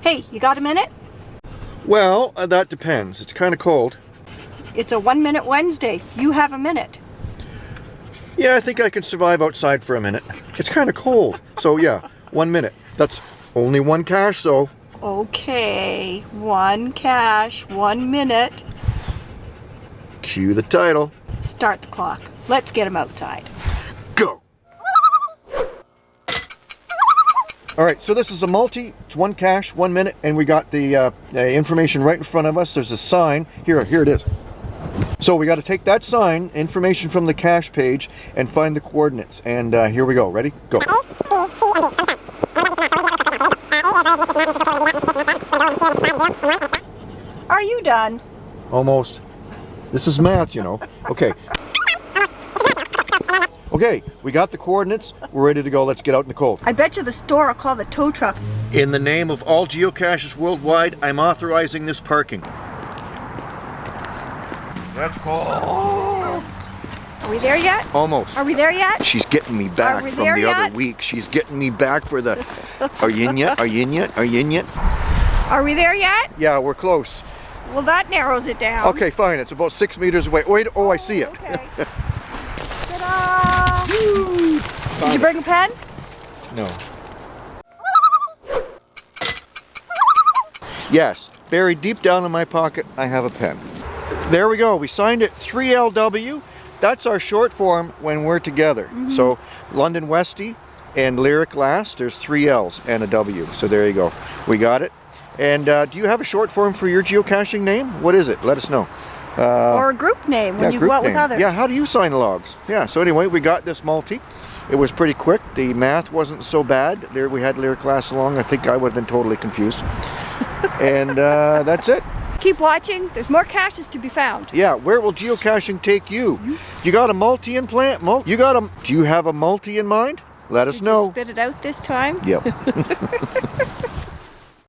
Hey, you got a minute? Well, uh, that depends. It's kind of cold. It's a one minute Wednesday. You have a minute. Yeah, I think I can survive outside for a minute. It's kind of cold. So yeah, one minute. That's only one cache though. Okay, one cache, one minute. Cue the title. Start the clock. Let's get him outside. All right, so this is a multi. It's one cache, one minute, and we got the uh, uh, information right in front of us. There's a sign. Here, here it is. So we got to take that sign, information from the cache page, and find the coordinates. And uh, here we go. Ready? Go. Are you done? Almost. This is math, you know. Okay. Okay, we got the coordinates. We're ready to go. Let's get out in the cold. I bet you the store will call the tow truck. In the name of all geocaches worldwide, I'm authorizing this parking. Let's go. Are we there yet? Almost. Are we there yet? She's getting me back from the yet? other week. She's getting me back for the. Are you in yet? Are you in yet? Are you in yet? Are we there yet? Yeah, we're close. Well, that narrows it down. Okay, fine. It's about six meters away. Wait. Oh, I see it. Oh, okay. Did you bring a pen? No. Yes, buried deep down in my pocket, I have a pen. There we go. We signed it 3LW. That's our short form when we're together. So London Westy and Lyric Last, there's three L's and a W. So there you go. We got it. And uh, do you have a short form for your geocaching name? What is it? Let us know. Or a group name when Yeah, you go out with others. Yeah, how do you sign logs? Yeah, so anyway, we got this multi. It was pretty quick. The math wasn't so bad. There we had Lyric Last along. I think I would have been totally confused. and uh, that's it. Keep watching. There's more caches to be found. Yeah, where will geocaching take you? You got a multi in plant? Mul you got a? Do you have a multi in mind? Let us know. you spit it out this time? Yep.